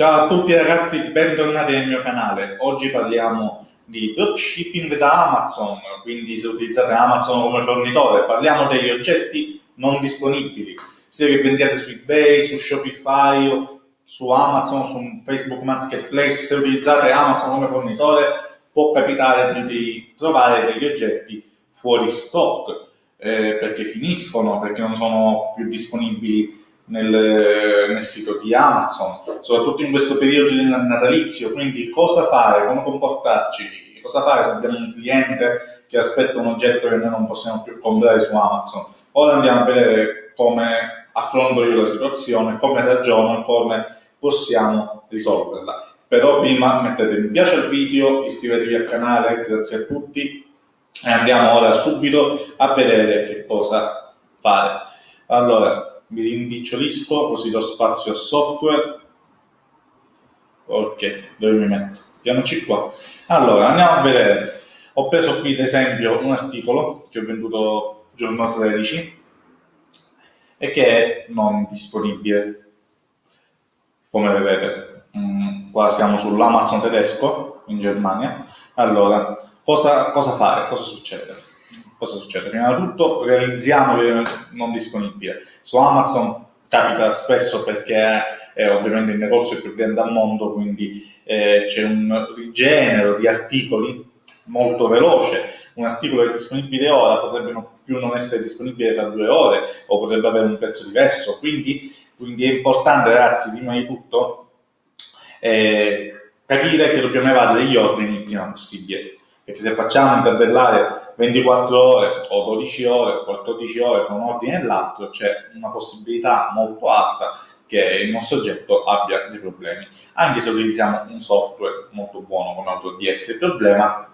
Ciao a tutti ragazzi, bentornati nel mio canale. Oggi parliamo di dropshipping da Amazon, quindi se utilizzate Amazon come fornitore, parliamo degli oggetti non disponibili, sia che vendiate su eBay, su Shopify su Amazon, su Facebook Marketplace, se utilizzate Amazon come fornitore può capitare di trovare degli oggetti fuori stock, eh, perché finiscono, perché non sono più disponibili nel, nel, sito di Amazon, soprattutto in questo periodo natalizio, quindi cosa fare, come comportarci, cosa fare se abbiamo un cliente che aspetta un oggetto che noi non possiamo più comprare su Amazon. Ora andiamo a vedere come affronto io la situazione, come ragiono e come possiamo risolverla. Però prima mettete mi piace al video, iscrivetevi al canale, grazie a tutti e andiamo ora subito a vedere che cosa fare. Allora, mi rimpicciolisco così do spazio al software ok dove mi metto? mettiamoci qua allora andiamo a vedere ho preso qui ad esempio un articolo che ho venduto giorno 13 e che è non disponibile come vedete mm, qua siamo sull'Amazon tedesco in Germania allora cosa, cosa fare? cosa succede? Cosa succede? Prima di tutto realizziamo che non disponibile. Su Amazon capita spesso perché è ovviamente il negozio più grande al mondo, quindi eh, c'è un rigenero di articoli molto veloce. Un articolo è disponibile ora potrebbe non, più non essere disponibile tra due ore o potrebbe avere un prezzo diverso. Quindi, quindi è importante, ragazzi, prima di tutto, eh, capire che dobbiamo evadere gli ordini il prima possibile perché se facciamo intervellare 24 ore o 12 ore o 14 ore tra un ordine e l'altro c'è una possibilità molto alta che il nostro oggetto abbia dei problemi. Anche se utilizziamo un software molto buono come AutoDS, il problema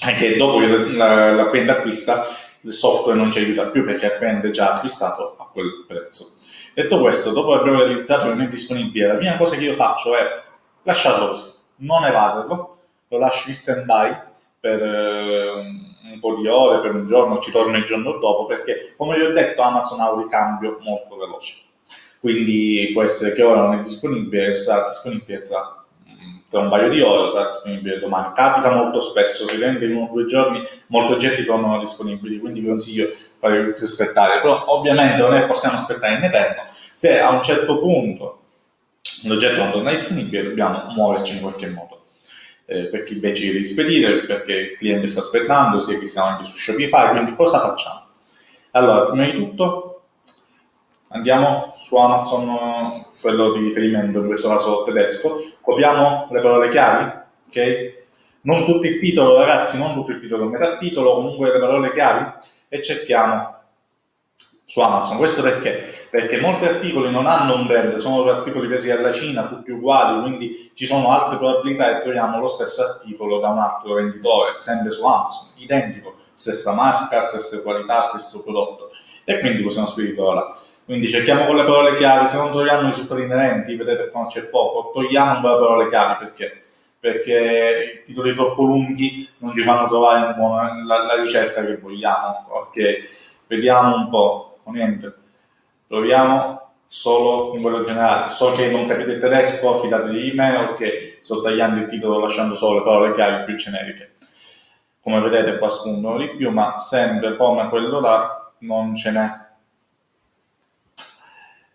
è che dopo che l'azienda acquista il software non ci aiuta più perché è già acquistato a quel prezzo. Detto questo, dopo aver realizzato che non è disponibile, la prima cosa che io faccio è lasciarlo così, non evaderlo, lo lascio in stand by per eh, un po' di ore, per un giorno, ci torno il giorno dopo, perché come vi ho detto Amazon ha un ricambio molto veloce. Quindi può essere che ora non è disponibile, sarà disponibile tra, tra un paio di ore, sarà disponibile domani. Capita molto spesso, si rende in uno o due giorni, molti oggetti tornano disponibili, quindi vi consiglio di fare aspettare. Però ovviamente non è possiamo aspettare in eterno. Se a un certo punto l'oggetto non torna disponibile, dobbiamo muoverci in qualche modo eh, per chi invece di spedire, perché il cliente sta aspettando, sia che siamo anche su Shopify, quindi cosa facciamo? Allora, prima di tutto andiamo su Amazon, quello di riferimento, in questo caso tedesco, copiamo le parole chiavi, ok? Non tutto il titolo, ragazzi, non tutto il titolo, metà titolo, comunque le parole chiavi, e cerchiamo su Amazon. Questo perché? Perché molti articoli non hanno un brand, sono articoli presi dalla Cina, tutti uguali, quindi ci sono altre probabilità che troviamo lo stesso articolo da un altro venditore, sempre su Amazon, identico, stessa marca, stessa qualità, stesso prodotto. E quindi possiamo speditorla. là. Quindi cerchiamo con le parole chiave, se non troviamo i risultati inerenti, vedete qua c'è poco, togliamo con le parole chiave, perché? Perché i titoli troppo lunghi non ci fanno trovare la, la ricerca che vogliamo. Ok, vediamo un po' o niente. Proviamo solo in quello generale. So che non capite il tedesco, fidatevi di me, ok, sto tagliando il titolo lasciando solo le parole chiave più generiche. Come vedete qua spuntano di più, ma sempre come quello là non ce n'è.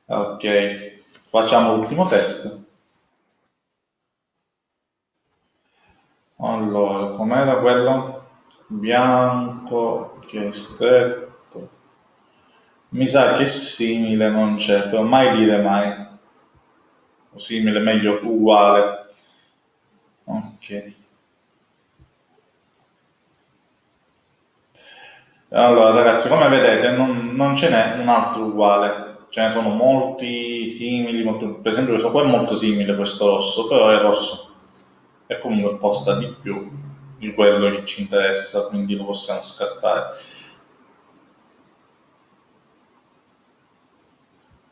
Ok, facciamo l'ultimo test. Allora, com'era quello? Bianco, che stretto mi sa che simile non c'è, però mai dire mai. O simile, meglio, uguale. Ok. Allora ragazzi, come vedete non, non ce n'è un altro uguale, ce ne sono molti simili, molto, per esempio questo qua è molto simile questo rosso, però è rosso e comunque costa di più di quello che ci interessa, quindi lo possiamo scartare.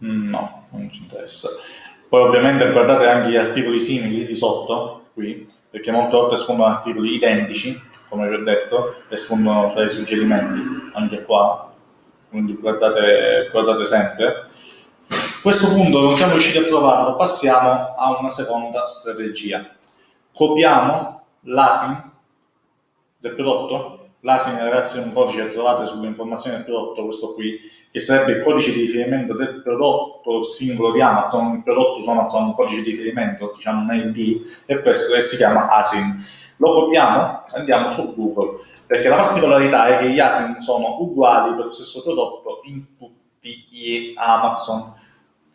No, non ci interessa. Poi ovviamente guardate anche gli articoli simili di sotto, qui, perché molte volte spuntano articoli identici, come vi ho detto, e spuntano fra i suggerimenti, anche qua, quindi guardate, guardate sempre. questo punto non siamo riusciti a trovarlo, passiamo a una seconda strategia. Copiamo l'ASIN del prodotto, l'ASIN ragazzi è un codice che trovate sulle informazioni del prodotto, questo qui, che sarebbe il codice di riferimento del prodotto singolo di Amazon, il prodotto su Amazon un codice di riferimento, diciamo un ID, e questo si chiama ASIN. Lo copiamo e andiamo su Google, perché la particolarità è che gli ASIN sono uguali per lo stesso prodotto in tutti gli Amazon.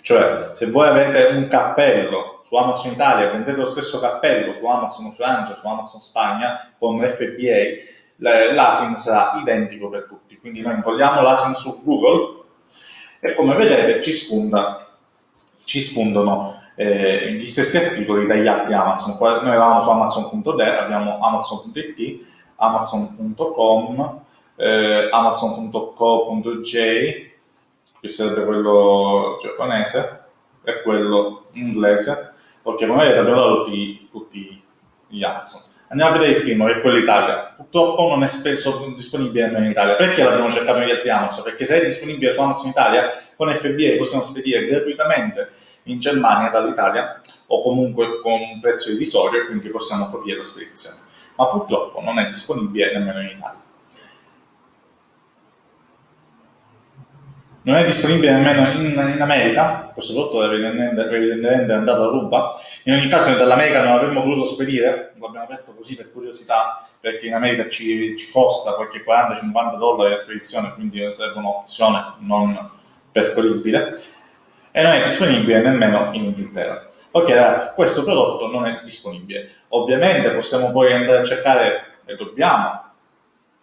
Cioè, se voi avete un cappello su Amazon Italia, vendete lo stesso cappello su Amazon Francia, su Amazon Spagna, con FBA, l'ASIN sarà identico per tutti. Quindi noi incolliamo l'ASIN su Google e come vedete ci, spunta, ci spuntano eh, gli stessi articoli dagli altri Amazon. Noi eravamo su Amazon.de, abbiamo Amazon.it, Amazon.com, eh, Amazon.co.j, che sarebbe quello giapponese, e quello inglese, perché come vedete abbiamo tutti, tutti gli Amazon. Andiamo a vedere il primo, che è quello Italia. Purtroppo non è spesso disponibile in Italia. Perché l'abbiamo cercato negli altri Amazon? Perché se è disponibile su Amazon Italia, con FBA possiamo spedire gratuitamente in Germania dall'Italia o comunque con un prezzo irrisorio e quindi possiamo coprire la spedizione. Ma purtroppo non è disponibile nemmeno in Italia. Non è disponibile nemmeno in, in America, questo prodotto evidentemente è andato a ruba, in ogni caso noi dall'America non avremmo voluto spedire, l'abbiamo detto così per curiosità, perché in America ci, ci costa qualche 40-50 dollari la spedizione, quindi sarebbe un'opzione non percorribile, e non è disponibile nemmeno in Inghilterra. Ok ragazzi, questo prodotto non è disponibile. Ovviamente possiamo poi andare a cercare, e dobbiamo,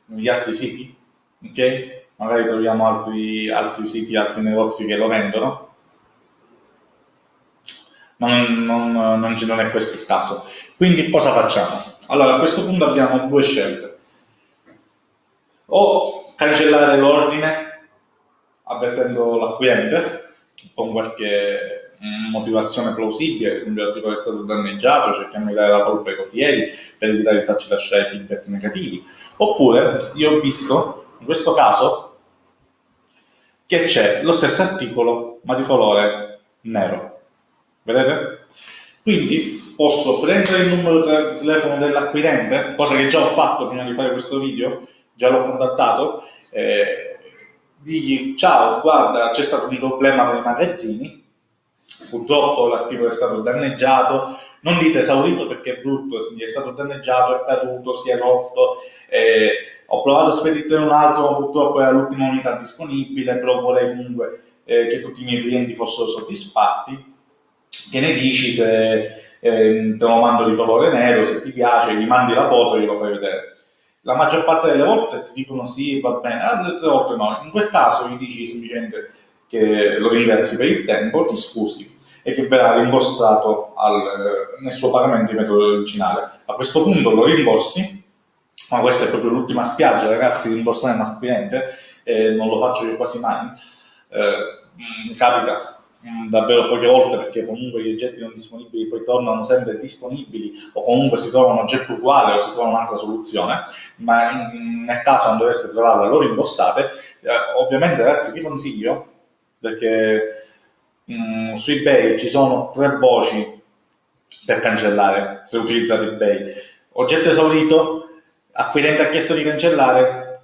negli altri siti, ok? Magari troviamo altri, altri siti, altri negozi che lo vendono, ma non, non, non, non è questo il caso. Quindi cosa facciamo? Allora a questo punto abbiamo due scelte. O cancellare l'ordine avvertendo l'acquirente con qualche motivazione plausibile, per esempio l'articolo è stato danneggiato, cerchiamo di dare la colpa ai cotieri per evitare di farci lasciare feedback negativi. Oppure io ho visto, in questo caso, che c'è lo stesso articolo ma di colore nero. Vedete? Quindi posso prendere il numero di telefono dell'acquirente, cosa che già ho fatto prima di fare questo video, già l'ho contattato, eh, digli ciao, guarda c'è stato un problema con i magazzini, purtroppo l'articolo è stato danneggiato, non dite esaurito perché è brutto, è stato danneggiato, è caduto, si è rotto, eh, ho provato a spedire un altro, ma purtroppo era l'ultima unità disponibile, però vorrei comunque eh, che tutti i miei clienti fossero soddisfatti. Che ne dici se eh, te lo mando di colore nero, se ti piace, gli mandi la foto e glielo fai vedere. La maggior parte delle volte ti dicono sì, va bene, altre volte no. In quel caso gli dici semplicemente che lo ringrazi per il tempo, ti scusi e che verrà rimborsato al, nel suo pagamento di metodo originale. A questo punto lo rimborsi ma questa è proprio l'ultima spiaggia, ragazzi, di rimborsare un acquirente, eh, non lo faccio io quasi mai, eh, mm, capita mm, davvero poche volte perché comunque gli oggetti non disponibili poi tornano sempre disponibili o comunque si trova un oggetto uguale o si trova un'altra soluzione, ma in, nel caso non dovesse trovarla lo rimborsate. Eh, ovviamente ragazzi vi consiglio, perché mh, mm, su eBay ci sono tre voci per cancellare se utilizzate eBay. Oggetto esaurito, acquirente ha chiesto di cancellare,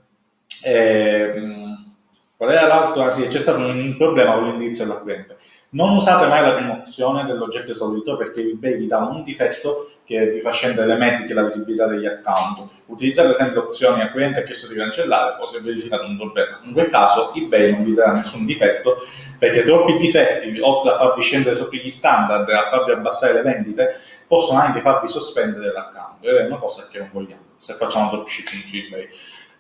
eh, qual era l'altro? Ah, sì, c'è stato un problema con l'indirizzo dell'acquirente. Non usate mai la prima opzione dell'oggetto esaurito perché eBay vi dà un difetto che vi fa scendere le metriche e la visibilità degli account. Utilizzate sempre opzioni acquirente ha chiesto di cancellare o se verificate un problema. In quel caso eBay non vi darà nessun difetto perché troppi difetti, oltre a farvi scendere sotto gli standard e a farvi abbassare le vendite, possono anche farvi sospendere l'account ed è una cosa che non vogliamo se facciamo dropshipping su eBay.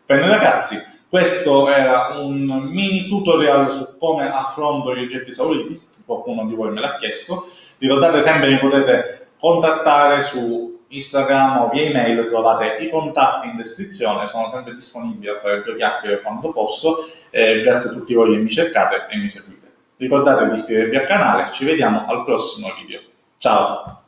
Bene ragazzi, questo era un mini tutorial su come affronto gli oggetti esauriti, qualcuno di voi me l'ha chiesto. Ricordate sempre che potete contattare su Instagram o via email, trovate i contatti in descrizione, sono sempre disponibile a fare due chiacchiere quando posso. Eh, grazie a tutti voi che mi cercate e mi seguite. Ricordate di iscrivervi al canale, ci vediamo al prossimo video. Ciao!